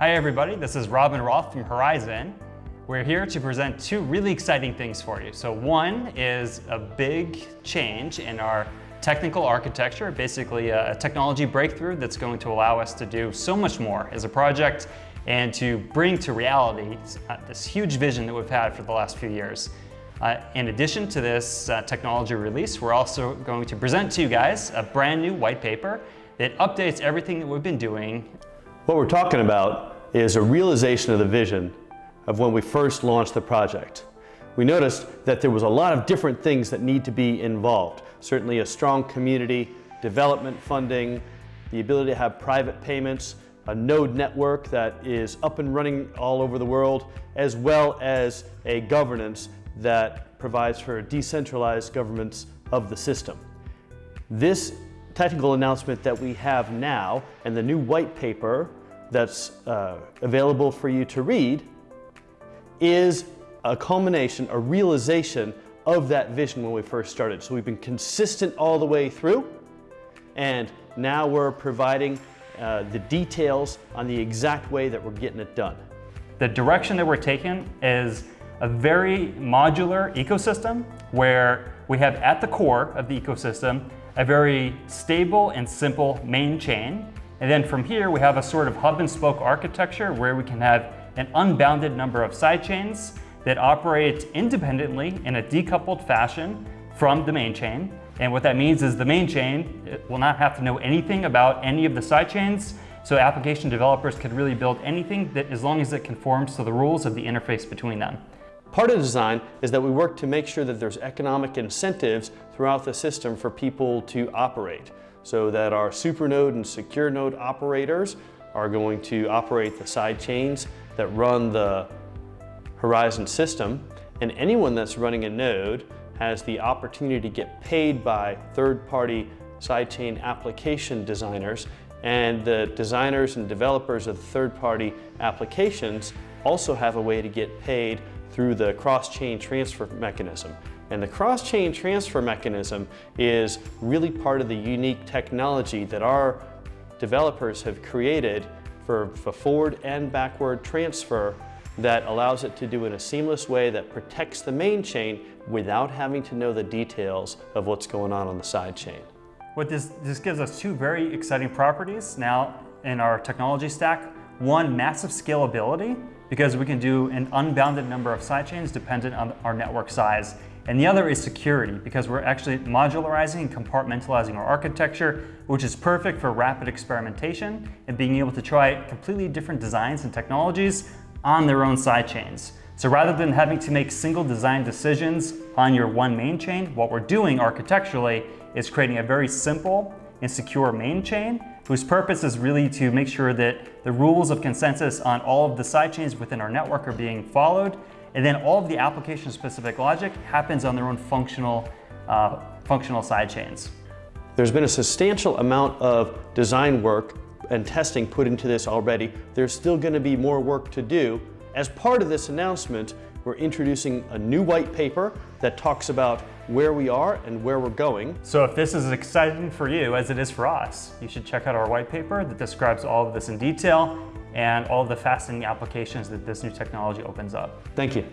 Hi everybody, this is Robin Roth from Horizen. We're here to present two really exciting things for you. So one is a big change in our technical architecture, basically a technology breakthrough that's going to allow us to do so much more as a project and to bring to reality uh, this huge vision that we've had for the last few years. Uh, in addition to this uh, technology release, we're also going to present to you guys a brand new white paper that updates everything that we've been doing. What we're talking about is a realization of the vision of when we first launched the project. We noticed that there was a lot of different things that need to be involved. Certainly a strong community, development funding, the ability to have private payments, a node network that is up and running all over the world, as well as a governance that provides for decentralized governments of the system. This technical announcement that we have now and the new white paper that's uh, available for you to read is a culmination, a realization of that vision when we first started. So we've been consistent all the way through and now we're providing uh, the details on the exact way that we're getting it done. The direction that we're taking is a very modular ecosystem where we have at the core of the ecosystem a very stable and simple main chain. And then from here, we have a sort of hub and spoke architecture where we can have an unbounded number of sidechains that operate independently in a decoupled fashion from the main chain. And what that means is the main chain will not have to know anything about any of the sidechains. So application developers could really build anything that as long as it conforms to the rules of the interface between them. Part of the design is that we work to make sure that there's economic incentives throughout the system for people to operate so that our supernode and secure node operators are going to operate the side chains that run the Horizen system and anyone that's running a node has the opportunity to get paid by third-party sidechain application designers and the designers and developers of third-party applications also have a way to get paid through the cross-chain transfer mechanism. And the cross-chain transfer mechanism is really part of the unique technology that our developers have created for forward and backward transfer that allows it to do in a seamless way that protects the main chain without having to know the details of what's going on on the side chain. What this, this gives us two very exciting properties now in our technology stack. One, massive scalability, because we can do an unbounded number of sidechains dependent on our network size. And the other is security, because we're actually modularizing and compartmentalizing our architecture, which is perfect for rapid experimentation and being able to try completely different designs and technologies on their own sidechains. So rather than having to make single design decisions on your one main chain, what we're doing architecturally is creating a very simple and secure main chain whose purpose is really to make sure that the rules of consensus on all of the sidechains within our network are being followed, and then all of the application-specific logic happens on their own functional, uh, functional sidechains. There's been a substantial amount of design work and testing put into this already. There's still going to be more work to do. As part of this announcement, we're introducing a new white paper that talks about where we are and where we're going. So if this is as exciting for you as it is for us, you should check out our white paper that describes all of this in detail and all the fascinating applications that this new technology opens up. Thank you.